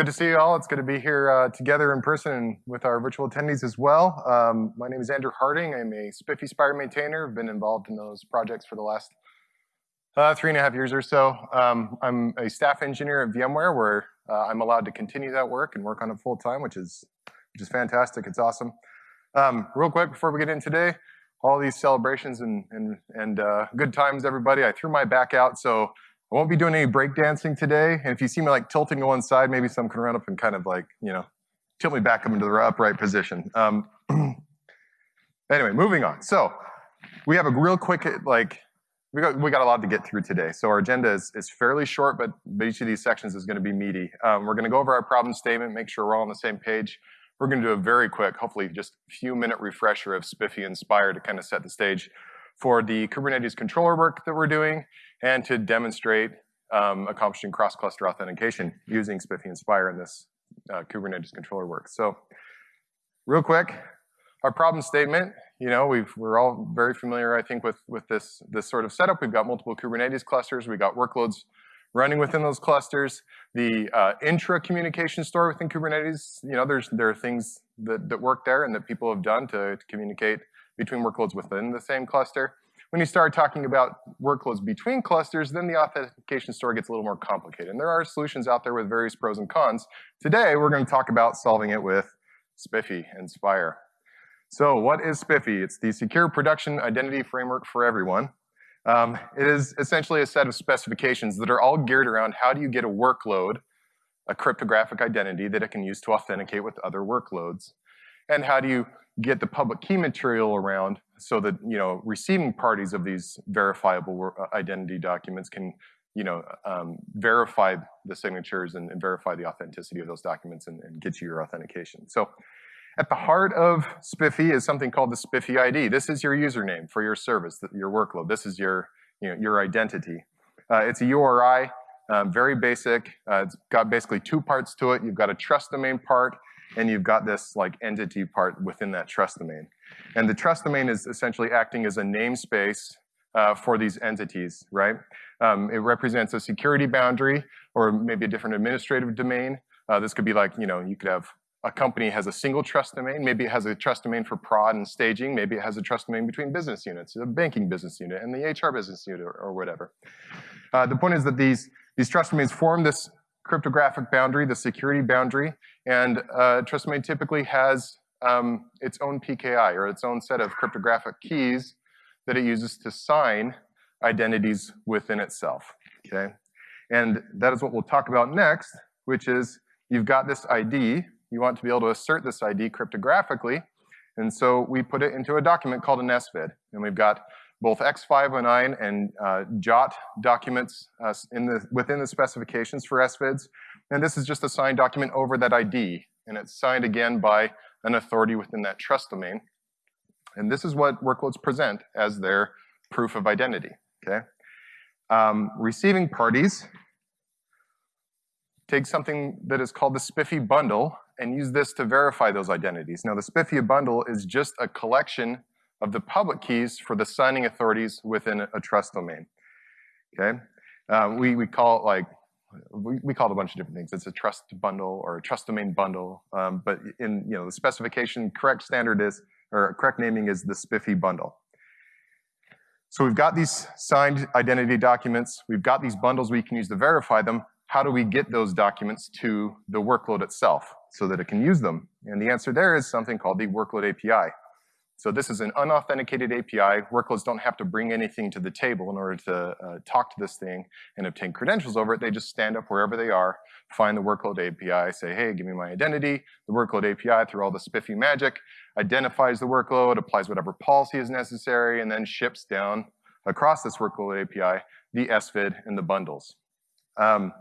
good to see you all. It's good to be here uh, together in person and with our virtual attendees as well. Um, my name is Andrew Harding. I'm a SPIFFE Spire maintainer. I've been involved in those projects for the last uh, three and a half years or so. Um, I'm a staff engineer at VMware where uh, I'm allowed to continue that work and work on it full time, which is, which is fantastic. It's awesome. Um, real quick before we get in today, all these celebrations and, and, and uh, good times, everybody. I threw my back out, so I won't be doing any breakdancing today. And if you see me like tilting to one side, maybe some can run up and kind of like, you know, tilt me back up into the upright position. Um, anyway, moving on. So we have a real quick, like, we got, we got a lot to get through today. So our agenda is, is fairly short, but, but each of these sections is gonna be meaty. Um, we're gonna go over our problem statement, make sure we're all on the same page. We're gonna do a very quick, hopefully just a few minute refresher of SPIFFE and Spire to kind of set the stage for the Kubernetes controller work that we're doing and to demonstrate um, accomplishing cross-cluster authentication using SPIFFE and in this uh, Kubernetes controller work. So real quick, our problem statement, you know, we are all very familiar, I think, with, with this, this sort of setup. We've got multiple Kubernetes clusters. We've got workloads running within those clusters. The uh, intra-communication store within Kubernetes, you know, there's, there are things that, that work there and that people have done to, to communicate between workloads within the same cluster. When you start talking about workloads between clusters, then the authentication story gets a little more complicated. And there are solutions out there with various pros and cons. Today, we're going to talk about solving it with SPIFFE and Spire. So what is SPIFFE? It's the Secure Production Identity Framework for Everyone. Um, it is essentially a set of specifications that are all geared around how do you get a workload, a cryptographic identity that it can use to authenticate with other workloads, and how do you get the public key material around so that you know receiving parties of these verifiable uh, identity documents can you know um, verify the signatures and, and, verify the authenticity of those documents and, and, get you your authentication. So at the heart of SPIFFE is something called the SPIFFE ID. This is your username for your service, your workload. This is your you know your identity. Uh, it's a URI, um, very basic. Uh, it's got basically two parts to it. You've got a trust domain part and you've got this like entity part within that trust domain. And the trust domain is essentially acting as a namespace uh, for these entities, right? Um, it represents a security boundary or maybe a different administrative domain. Uh, this could be like, you know, you could have a company has a single trust domain, maybe it has a trust domain for prod and staging, maybe it has a trust domain between business units, the banking business unit and the HR business unit or, or whatever. Uh, the point is that these, these trust domains form this cryptographic boundary, the security boundary, and uh, trust domain typically has um, its own PKI or its own set of cryptographic keys that it uses to sign identities within itself, okay? And that is what we'll talk about next, which is you've got this ID, you want to be able to assert this ID cryptographically, and so we put it into a document called an SVID, and we've got both X509 and uh, JWT documents uh, in the, within the specifications for SVIDs. And this is just a signed document over that ID, and it's signed again by an authority within that trust domain. And this is what workloads present as their proof of identity, okay? Um, receiving parties take something that is called the SPIFFE bundle and use this to verify those identities. Now the SPIFFE bundle is just a collection of the public keys for the signing authorities within a, trust domain. Okay, um, we we call it like we, we call it a bunch of different things. It's a trust bundle or a trust domain bundle, um, but in you know the specification, correct standard is or correct naming is the SPIFFE bundle. So we've got these signed identity documents. We've got these bundles we can use to verify them. How do we get those documents to the workload itself so that it can use them? And the answer there is something called the workload API. So this is an unauthenticated API. Workloads don't have to bring anything to the table in order to uh, talk to this thing and obtain credentials over it. They just stand up wherever they are, find the workload API, say, hey, give me my identity. The workload API, through all the SPIFFE magic, identifies the workload, applies whatever policy is necessary, and then ships down across this workload API the SVID and the bundles. Um,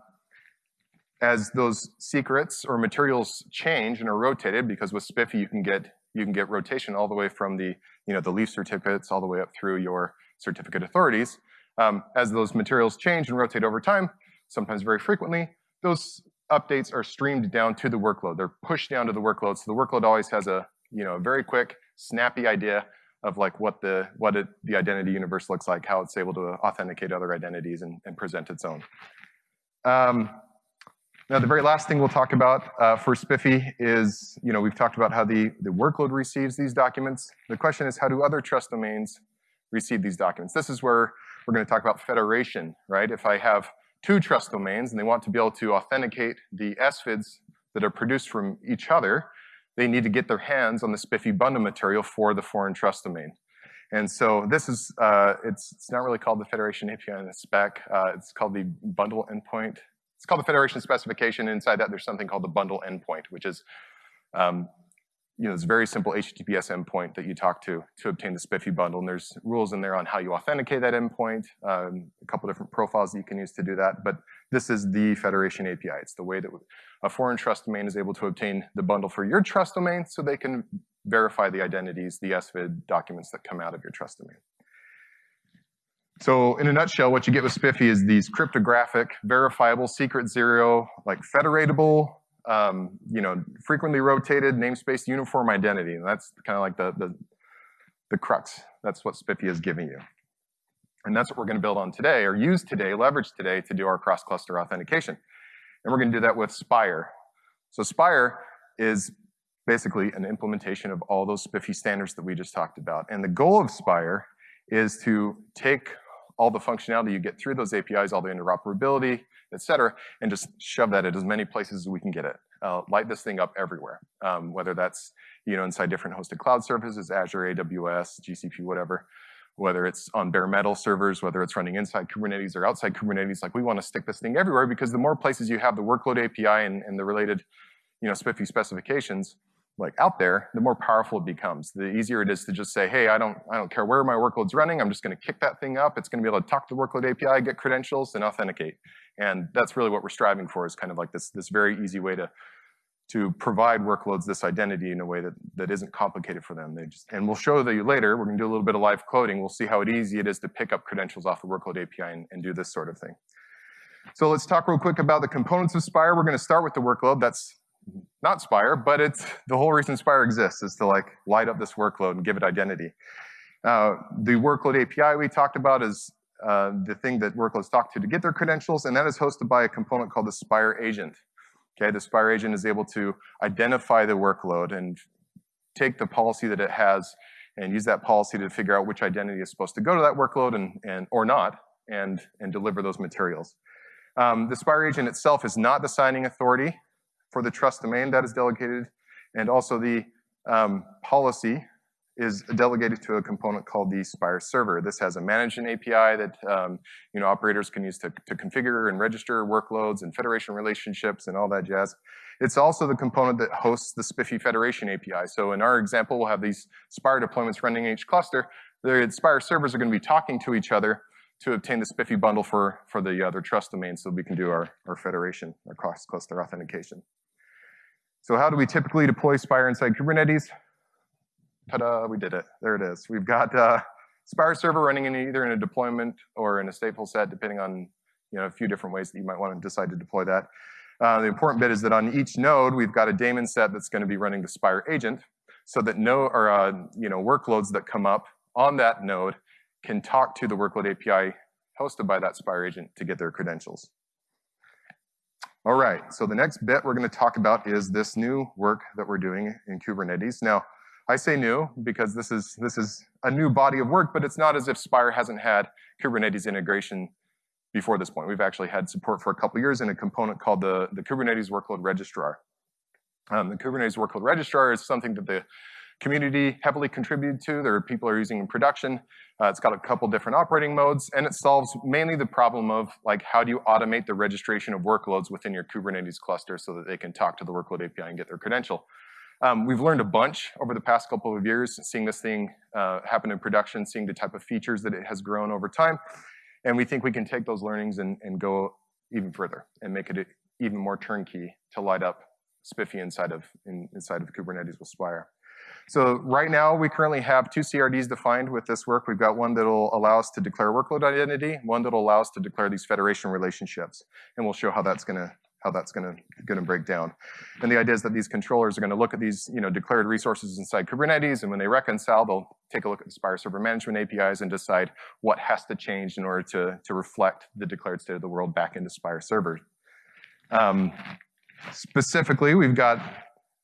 as those secrets or materials change and are rotated, because with SPIFFE you can get you can get rotation all the way from the, you know, the leaf certificates all the way up through your certificate authorities. Um, as those materials change and rotate over time, sometimes very frequently, those updates are streamed down to the workload. They're pushed down to the workload, so the workload always has a, you know, a very quick, snappy idea of like what the what it, the identity universe looks like, how it's able to authenticate other identities and, and present its own. Um, Now, the very last thing we'll talk about uh, for SPIFFE is, you know, we've talked about how the, the workload receives these documents. The question is, how do other trust domains receive these documents? This is where we're gonna talk about federation, right? If I have two trust domains and they want to be able to authenticate the SVIDs that are produced from each other, they need to get their hands on the SPIFFE bundle material for the foreign trust domain. And so this is, uh, it's, it's not really called the Federation API in the spec, uh, it's called the bundle endpoint it's called the federation specification. Inside that, there's something called the bundle endpoint, which is um, you know, this very simple HTTPS endpoint that you talk to to obtain the SPIFFE bundle. And there's rules in there on how you authenticate that endpoint, um, a couple different profiles that you can use to do that. But this is the federation API. It's the way that a foreign trust domain is able to obtain the bundle for your trust domain so they can verify the identities, the SVID documents that come out of your trust domain. So in a nutshell, what you get with SPIFFE is these cryptographic, verifiable, secret zero, like federatable, um, you know, frequently rotated, namespace uniform identity. And that's kind of like the, the, the crux. That's what SPIFFE is giving you. And that's what we're gonna build on today, or use today, leverage today to do our cross-cluster authentication. And we're gonna do that with Spire. So Spire is basically an implementation of all those SPIFFE standards that we just talked about. And the goal of Spire is to take all the functionality you get through those APIs, all the interoperability, et cetera, and just shove that at as many places as we can get it. Uh, light this thing up everywhere, um, whether that's you know inside different hosted cloud services, Azure, AWS, GCP, whatever, whether it's on bare metal servers, whether it's running inside Kubernetes or outside Kubernetes, like we want to stick this thing everywhere because the more places you have the workload API and, and the related you know, SPIFFE specifications, like out there, the more powerful it becomes. The easier it is to just say, hey, I don't, I don't care where my workload's running, I'm just gonna kick that thing up. It's gonna be able to talk to the workload API, get credentials, and authenticate. And that's really what we're striving for is kind of like this, this very easy way to, to provide workloads this identity in a way that, that isn't complicated for them. They just, and we'll show you later, we're gonna do a little bit of live coding, we'll see how easy it is to pick up credentials off the workload API and, and do this sort of thing. So let's talk real quick about the components of Spire. We're gonna start with the workload. That's not Spire, but it's the whole reason Spire exists is to like light up this workload and give it identity. Uh, the workload API we talked about is uh, the thing that workloads talk to to get their credentials, and that is hosted by a component called the Spire agent. Okay, the Spire agent is able to identify the workload and take the policy that it has and use that policy to figure out which identity is supposed to go to that workload and, and or not, and, and deliver those materials. Um, the Spire agent itself is not the signing authority for the trust domain that is delegated, and also the um, policy is delegated to a component called the Spire server. This has a management API that um, you know operators can use to, to configure and register workloads and federation relationships and all that jazz. It's also the component that hosts the SPIFFE federation API. So in our example, we'll have these Spire deployments running in each cluster. The Spire servers are going to be talking to each other to obtain the SPIFFE bundle for, for the other trust domain so we can do our, our federation, our cross-cluster authentication. So how do we typically deploy Spire inside Kubernetes? Ta-da, we did it. There it is. We've got uh, Spire server running in either in a deployment or in a stateful set, depending on you know, a few different ways that you might want to decide to deploy that. Uh, the important bit is that on each node, we've got a daemon set that's going to be running the Spire agent so that no, or, uh, you know, workloads that come up on that node can talk to the workload API hosted by that Spire agent to get their credentials. All right, so the next bit we're gonna talk about is this new work that we're doing in Kubernetes. Now, I say new because this is, this is a new body of work, but it's not as if Spire hasn't had Kubernetes integration before this point. We've actually had support for a couple years in a component called the, the Kubernetes Workload Registrar. Um, the Kubernetes Workload Registrar is something that the community heavily contributed to. There are people are using in production. Uh, it's got a couple different operating modes, and it solves mainly the problem of like how do you automate the registration of workloads within your Kubernetes cluster so that they can talk to the workload API and get their credential. Um, we've learned a bunch over the past couple of years, seeing this thing uh, happen in production, seeing the type of features that it has grown over time, and we think we can take those learnings and, and go even further and make it even more turnkey to light up SPIFFE inside of in, inside of Kubernetes with Spire. So right now, we currently have two CRDs defined with this work. We've got one that'll allow us to declare workload identity, one that'll allow us to declare these federation relationships. And we'll show how that's gonna how that's gonna, gonna break down. And the idea is that these controllers are gonna look at these you know, declared resources inside Kubernetes, and when they reconcile, they'll take a look at the Spire Server Management APIs and decide what has to change in order to, to reflect the declared state of the world back into Spire Server. Um, specifically, we've got,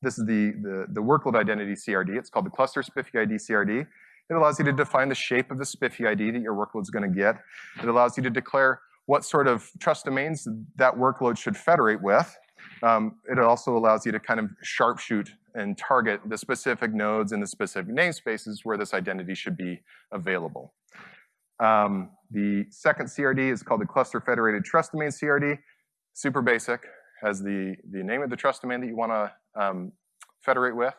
this is the, the, the workload identity CRD. It's called the cluster SPIFFE ID CRD. It allows you to define the shape of the SPIFFE ID that your workload's gonna get. It allows you to declare what sort of trust domains that workload should federate with. Um, it also allows you to kind of sharpshoot and target the specific nodes and the specific namespaces where this identity should be available. Um, the second CRD is called the Cluster Federated Trust Domain CRD. Super basic, has the, the name of the trust domain that you wanna um, federate with.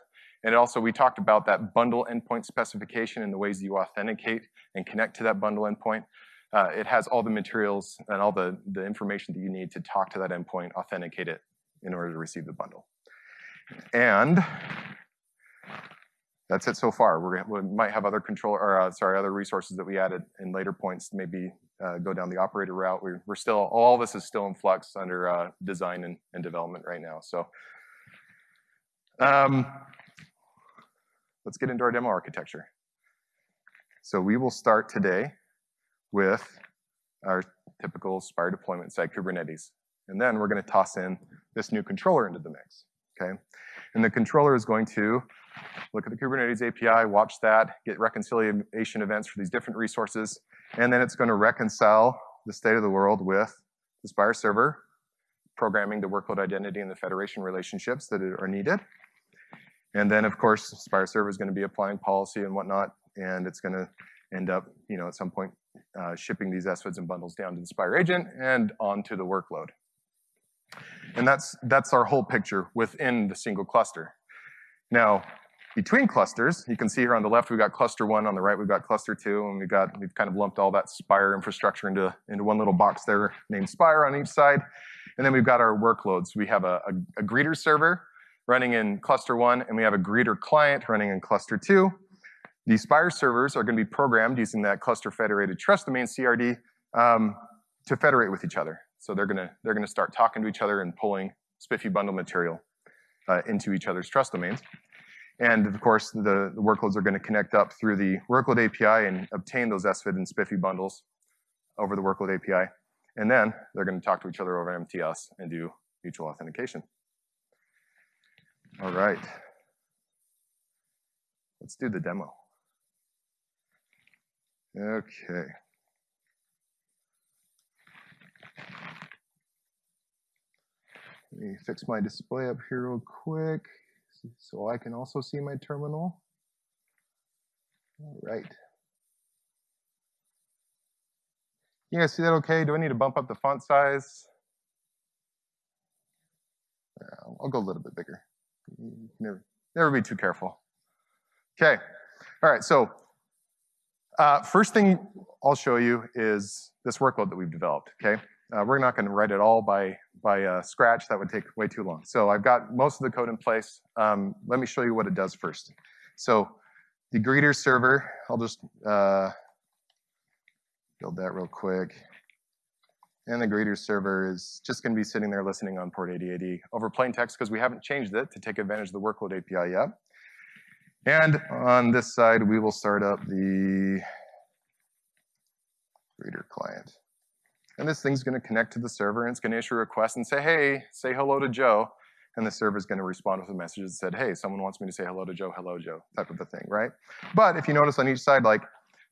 And also we talked about that bundle endpoint specification and the ways you authenticate and connect to that bundle endpoint. Uh, it has all the materials and all the, the information that you need to talk to that endpoint, authenticate it in order to receive the bundle. And that's it so far. We're, we might have other control, or uh, sorry, other resources that we added in later points, maybe uh, go down the operator route. We're, we're, still, all this is still in flux under uh, design and, and, development right now. So um, let's get into our demo architecture. So we will start today with our typical Spire deployment side Kubernetes. And then we're gonna toss in this new controller into the mix, okay? And the controller is going to look at the Kubernetes API, watch that, get reconciliation events for these different resources, and then it's gonna reconcile the state of the world with the Spire server, programming the workload identity and the federation relationships that are needed. And then, of course, Spire server is gonna be applying policy and whatnot, and it's gonna end up, you know, at some point uh, shipping these SVIDs and bundles down to the Spire agent and onto the workload. And that's, that's our whole picture within the single cluster. Now, between clusters, you can see here on the left we've got cluster one, on the right we've got cluster two, and we've got we've kind of lumped all that Spire infrastructure into, into one little box there named Spire on each side. And then we've got our workloads. We have a, a, a greeter server running in cluster one, and we have a greeter client running in cluster two. These Spire servers are going to be programmed using that cluster federated trust domain CRD um, to federate with each other. So they're going to they're going to start talking to each other and pulling SPIFFE bundle material uh, into each other's trust domains. And of course, the, the workloads are going to connect up through the workload API and obtain those SVID and SPIFFE bundles over the workload API. And then they're going to talk to each other over MTLS and do mutual authentication. All right. Let's do the demo. Okay. Let me fix my display up here real quick so I can also see my terminal. All right. You guys see that okay? Do I need to bump up the font size? I'll go a little bit bigger. Never, never be too careful. Okay. All right, so uh, first thing I'll show you is this workload that we've developed, okay? Uh, we're not gonna write it all by, by uh, scratch, that would take way too long. So I've got most of the code in place. Um, let me show you what it does first. So the greeter server, I'll just uh, build that real quick. And the greeter server is just gonna be sitting there listening on port 8080 over plain text because we haven't changed it to take advantage of the workload API yet. And on this side, we will start up the greeter client. And this thing's gonna connect to the server and it's gonna issue a request and say, hey, say hello to Joe. And the server is gonna respond with a message that said, hey, someone wants me to say hello to Joe, hello Joe, type of a thing, right? But if you notice on each side, like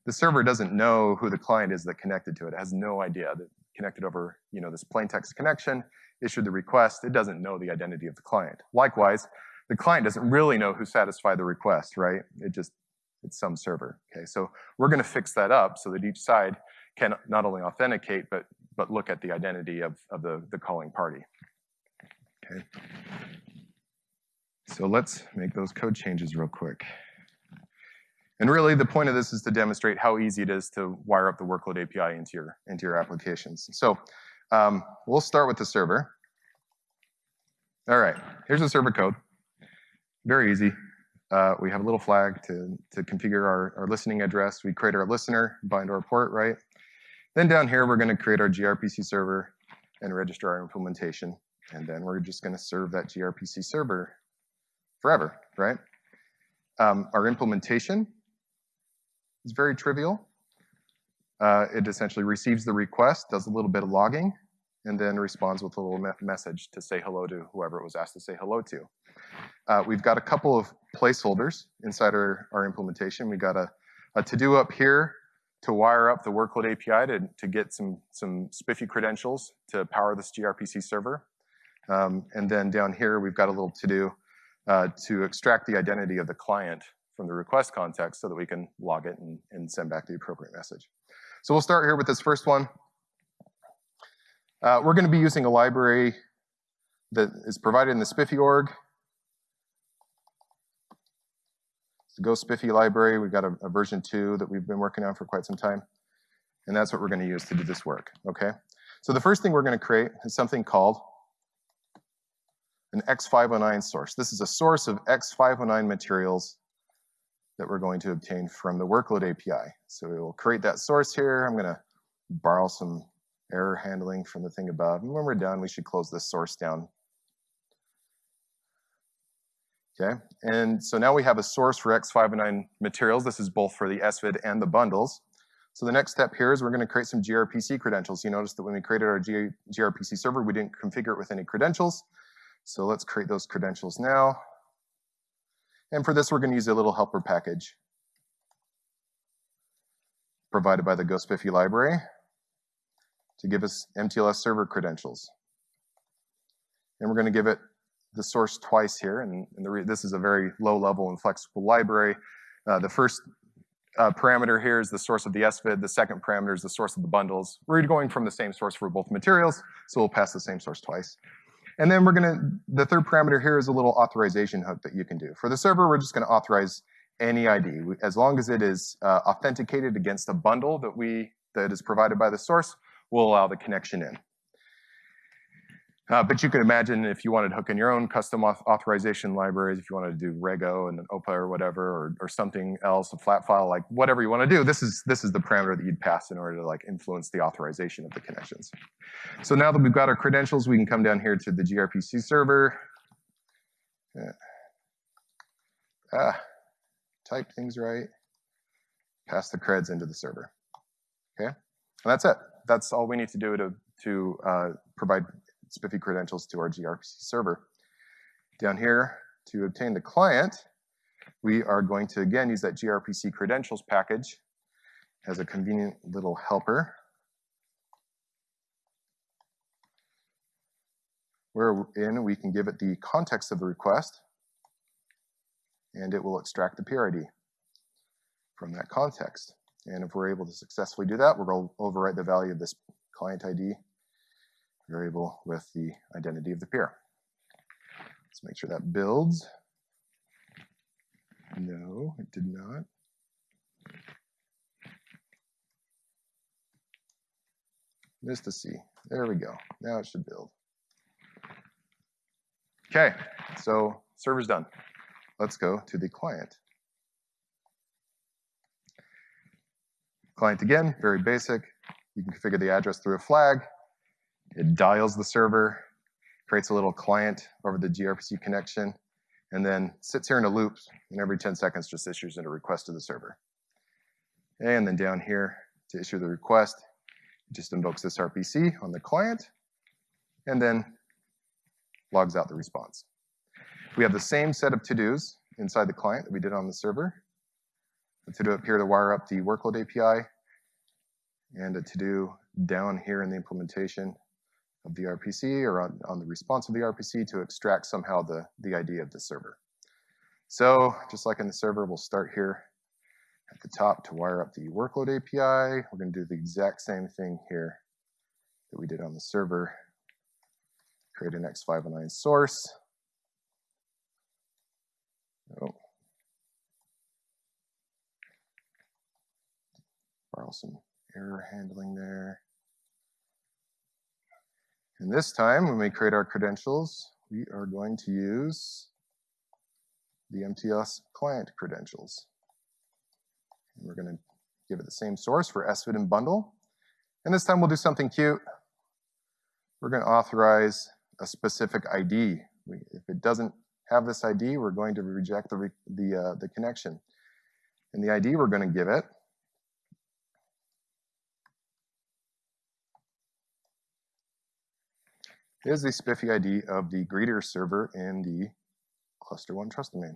the server doesn't know who the client is that connected to it. It has no idea that connected over, you know, this plain text connection, issued the request, it doesn't know the identity of the client. Likewise, the client doesn't really know who satisfied the request, right? It just, it's some server, okay? So we're gonna fix that up so that each side can not only authenticate, but, but look at the identity of, of the, the calling party. Okay. So let's make those code changes real quick. And really the point of this is to demonstrate how easy it is to wire up the workload API into your, into your applications. So um, we'll start with the server. All right, here's the server code. Very easy. Uh, we have a little flag to, to configure our, our listening address. We create our listener, bind our port, right? Then down here, we're gonna create our gRPC server and register our implementation. And then we're just gonna serve that gRPC server forever, right? Um, our implementation is very trivial. Uh, it essentially receives the request, does a little bit of logging, and then responds with a little me message to say hello to whoever it was asked to say hello to. Uh, we've got a couple of placeholders inside our, our implementation. We've got a, a to-do up here to wire up the workload API to, to get some, some SPIFFE credentials to power this gRPC server. Um, and then down here, we've got a little to-do uh, to extract the identity of the client from the request context so that we can log it and, and send back the appropriate message. So we'll start here with this first one. Uh, we're going to be using a library that is provided in the SPIFFE org. It's the Go SPIFFE library. We've got a, a version 2 that we've been working on for quite some time. And that's what we're going to use to do this work, okay? So the first thing we're going to create is something called an X509 source. This is a source of X509 materials that we're going to obtain from the workload API. So we will create that source here. I'm going to borrow some error handling from the thing above. And when we're done, we should close this source down. Okay, and so now we have a source for X509 materials. This is both for the SVID and the bundles. So the next step here is we're going to create some gRPC credentials. You notice that when we created our G gRPC server, we didn't configure it with any credentials. So let's create those credentials now. And for this, we're going to use a little helper package provided by the GoSpiffy library to give us MTLS server credentials. And we're going to give it the source twice here, and, and this is a very low level and flexible library. Uh, the first uh, parameter here is the source of the SVID, the second parameter is the source of the bundles. We're going from the same source for both materials, so we'll pass the same source twice. And then we're gonna, the third parameter here is a little authorization hook that you can do. For the server, we're just gonna authorize any ID. As long as it is uh, authenticated against a bundle that we, that is provided by the source, we'll allow the connection in. Uh, but you can imagine if you wanted to hook in your own custom auth authorization libraries, if you wanted to do Rego and an OPA or whatever, or, or something else, a flat file, like whatever you want to do, this is, this is the parameter that you'd pass in order to like influence the authorization of the connections. So now that we've got our credentials, we can come down here to the gRPC server. Yeah. Ah, type things right, pass the creds into the server. Okay, and that's it. That's all we need to do to, to uh, provide SPIFFE credentials to our gRPC server. Down here, to obtain the client, we are going to, again, use that gRPC credentials package as a convenient little helper. Wherein we can give it the context of the request, and it will extract the peer ID from that context. And if we're able to successfully do that, we're going to overwrite the value of this client ID variable with the identity of the peer. Let's make sure that builds. No, it did not. Missed a C. There we go. Now it should build. Okay, so server's done. Let's go to the client. Client again, very basic. You can configure the address through a flag. It dials the server, creates a little client over the gRPC connection, and then sits here in a loop, and every 10 seconds just issues a request to the server. And then down here, to issue the request, it just invokes this RPC on the client, and then logs out the response. We have the same set of to-dos inside the client that we did on the server. A to-do up here to wire up the workload API, and a to-do down here in the implementation of the RPC or on, on the response of the RPC to extract somehow the, the ID of the server. So just like in the server, we'll start here at the top to wire up the workload API. We're going to do the exact same thing here that we did on the server. Create an X509 source. Oh. Borrow some error handling there. And this time, when we create our credentials, we are going to use the MTLS client credentials. And we're going to give it the same source for SVID and bundle. And this time we'll do something cute. We're going to authorize a specific ID. We, if it doesn't have this ID, we're going to reject the, the, uh, the connection. And the ID we're going to give it is the SPIFFE ID of the greeter server in the cluster one trust domain.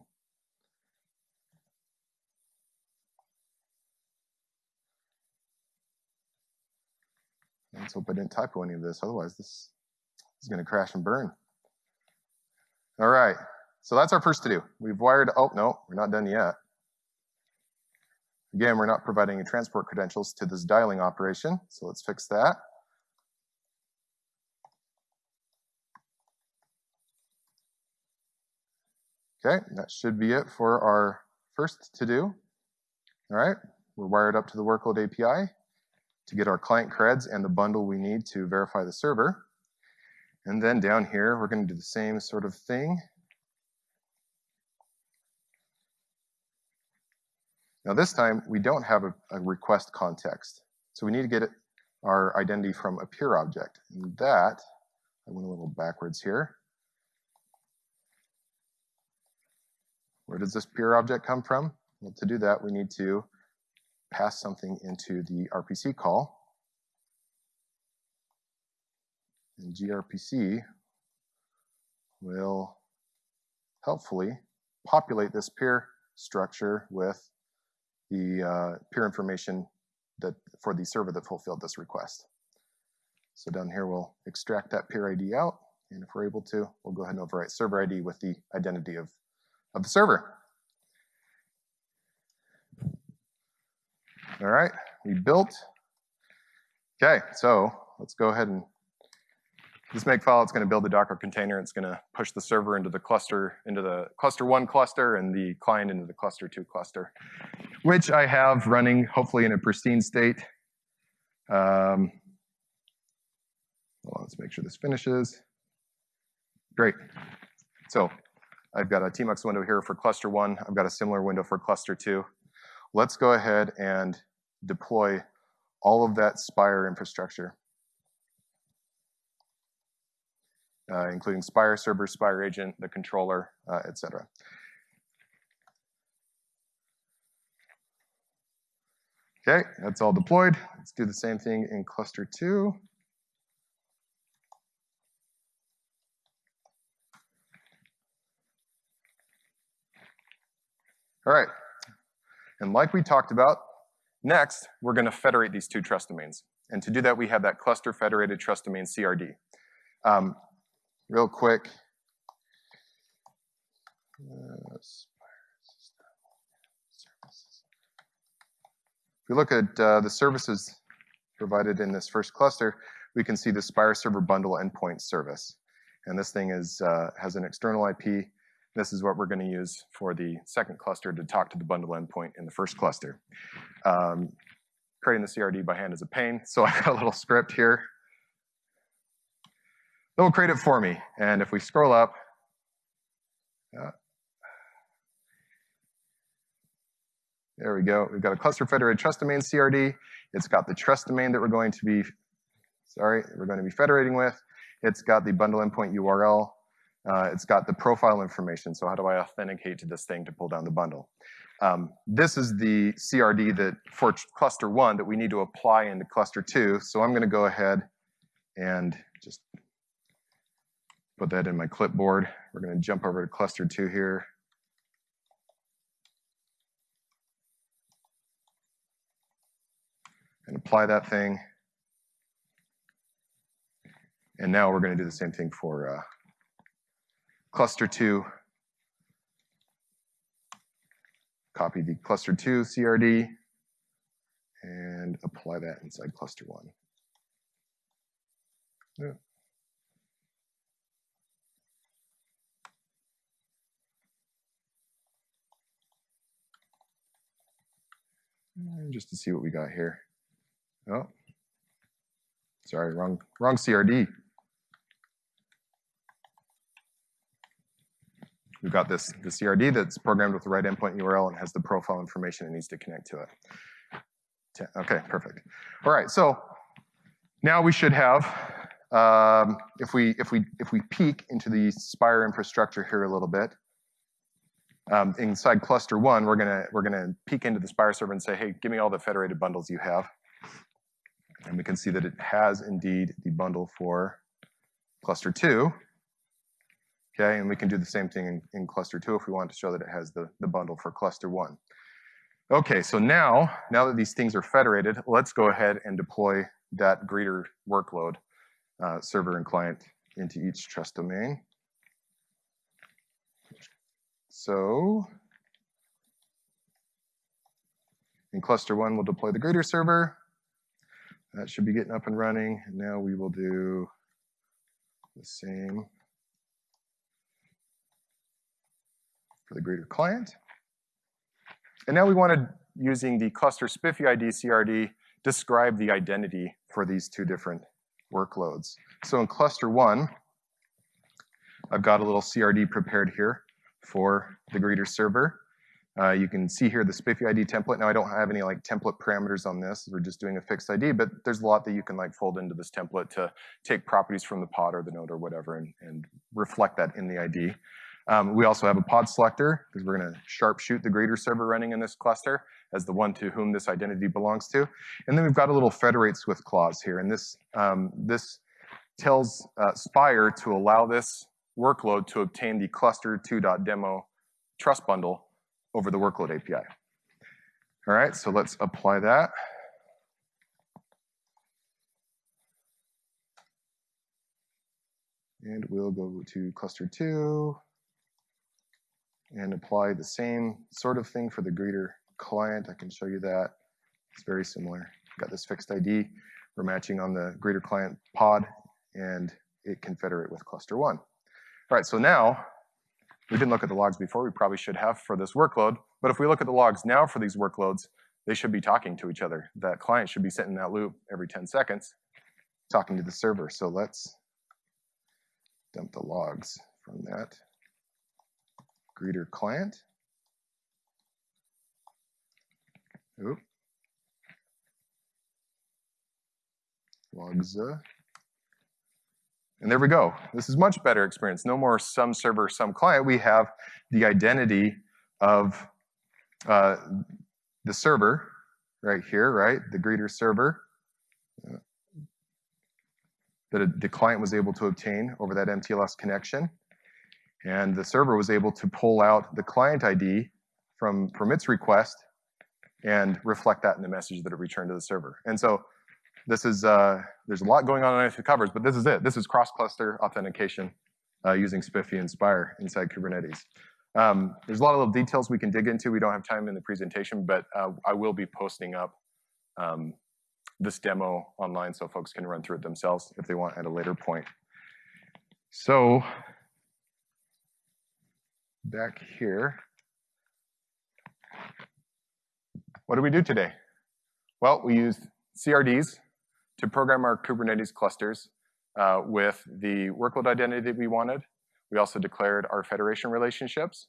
Let's hope I didn't typo any of this, otherwise this is gonna crash and burn. All right, so that's our first to do. We've wired, oh no, we're not done yet. Again, we're not providing any transport credentials to this dialing operation, so let's fix that. Okay, that should be it for our first to do. All right, we're wired up to the workload API to get our client creds and the bundle we need to verify the server. And then down here, we're going to do the same sort of thing. Now this time, we don't have a, a request context. So we need to get our identity from a peer object. And that, I went a little backwards here. Where does this peer object come from? Well, to do that, we need to pass something into the RPC call. And gRPC will helpfully populate this peer structure with the uh, peer information that for the server that fulfilled this request. So down here, we'll extract that peer ID out. And if we're able to, we'll go ahead and overwrite server ID with the identity of of the server. All right, we built. Okay, so let's go ahead and this make file, it's going to build the Docker container. It's going to push the server into the cluster, into the cluster one cluster and the client into the cluster two cluster, which I have running hopefully in a pristine state. Um, well, let's make sure this finishes. Great. So I've got a tmux window here for cluster one. I've got a similar window for cluster two. Let's go ahead and deploy all of that Spire infrastructure, uh, including Spire server, Spire agent, the controller, uh, et cetera. Okay, that's all deployed. Let's do the same thing in cluster two. All right, and like we talked about, next, we're gonna federate these two trust domains. And to do that, we have that cluster federated trust domain CRD. Um, real quick, if we look at uh, the services provided in this first cluster, we can see the Spire Server Bundle Endpoint service. And this thing is, uh, has an external IP this is what we're going to use for the second cluster to talk to the bundle endpoint in the first cluster. Um, creating the CRD by hand is a pain, so I got a little script here. It will create it for me. And if we scroll up, uh, there we go. We've got a cluster federated trust domain CRD. It's got the trust domain that we're going to be, sorry, we're going to be federating with. It's got the bundle endpoint URL uh, it's got the profile information, so how do I authenticate to this thing to pull down the bundle? Um, this is the CRD that for cluster one that we need to apply into cluster two, so I'm gonna go ahead and just put that in my clipboard. We're gonna jump over to cluster two here. And apply that thing. And now we're gonna do the same thing for uh, cluster 2, copy the cluster 2 CRD, and apply that inside cluster 1. Yeah. Just to see what we got here. Oh, sorry, wrong, wrong CRD. We've got this the CRD that's programmed with the right endpoint URL and has the profile information it needs to connect to it. Okay, perfect. All right, so now we should have, um, if we if we if we peek into the Spire infrastructure here a little bit, um, inside cluster one, we're gonna we're gonna peek into the Spire server and say, hey, give me all the federated bundles you have, and we can see that it has indeed the bundle for cluster two. Okay, and we can do the same thing in, in cluster two if we want to show that it has the, the bundle for cluster one. Okay, so now, now that these things are federated, let's go ahead and deploy that greeter workload, uh, server and client, into each trust domain. So in cluster one, we'll deploy the greeter server. That should be getting up and running. And now we will do the same for the greeter client. And now we wanted, using the cluster SPIFFE ID CRD, describe the identity for these two different workloads. So in cluster one, I've got a little CRD prepared here for the greeter server. Uh, you can see here the SPIFFE ID template. Now I don't have any like template parameters on this. We're just doing a fixed ID, but there's a lot that you can like fold into this template to take properties from the pod or the node or whatever and, and reflect that in the ID. Um, we also have a pod selector because we're going to sharpshoot the greeter server running in this cluster as the one to whom this identity belongs to. And then we've got a little federates with clause here. And this, um, this tells uh, Spire to allow this workload to obtain the cluster2.demo trust bundle over the workload API. All right, so let's apply that. And we'll go to cluster two and apply the same sort of thing for the greeter client. I can show you that. It's very similar. Got this fixed ID. We're matching on the greeter client pod, and it can federate with cluster one. All right, so now, we didn't look at the logs before. We probably should have for this workload. But if we look at the logs now for these workloads, they should be talking to each other. That client should be sitting in that loop every 10 seconds, talking to the server. So let's dump the logs from that greeter client. Oop. Logs. Uh, and there we go. This is much better experience. No more some server, some client. We have the identity of uh, the server right here, right? The greeter server uh, that the client was able to obtain over that MTLS connection. And the server was able to pull out the client ID from, from its request and reflect that in the message that it returned to the server. And so this is, uh, there's a lot going on underneath the covers, but this is it. This is cross-cluster authentication uh, using SPIFFE and Spire inside Kubernetes. Um, there's a lot of little details we can dig into. We don't have time in the presentation, but uh, I will be posting up um, this demo online so folks can run through it themselves if they want at a later point. So back here, what do we do today? Well, we used CRDs to program our Kubernetes clusters uh, with the workload identity that we wanted. We also declared our federation relationships.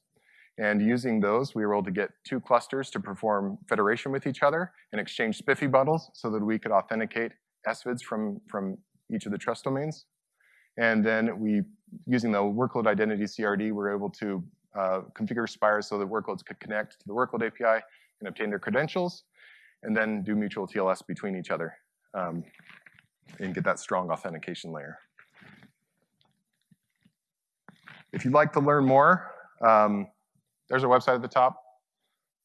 And using those, we were able to get two clusters to perform federation with each other and exchange SPIFFE bundles so that we could authenticate SVIDs from, from each of the trust domains. And then we, using the workload identity CRD, we were able to uh, configure Spire so that workloads could connect to the workload API and obtain their credentials, and then do mutual TLS between each other um, and get that strong authentication layer. If you'd like to learn more, um, there's our website at the top.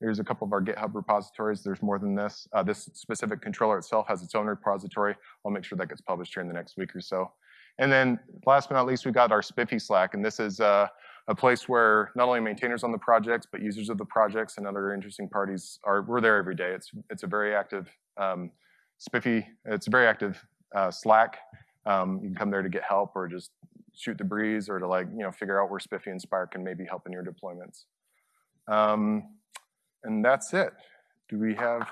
There's a couple of our GitHub repositories. There's more than this. Uh, this specific controller itself has its own repository. I'll make sure that gets published here in the next week or so. And then last but not least, we've got our SPIFFE Slack, and this is uh, a place where not only maintainers on the projects, but users of the projects and other interesting parties are, we're there every day. It's, it's a very active um, SPIFFE, it's a very active uh, Slack. Um, you can come there to get help or just shoot the breeze or to like, you know, figure out where SPIFFE and Spire can maybe help in your deployments. Um, and that's it. Do we have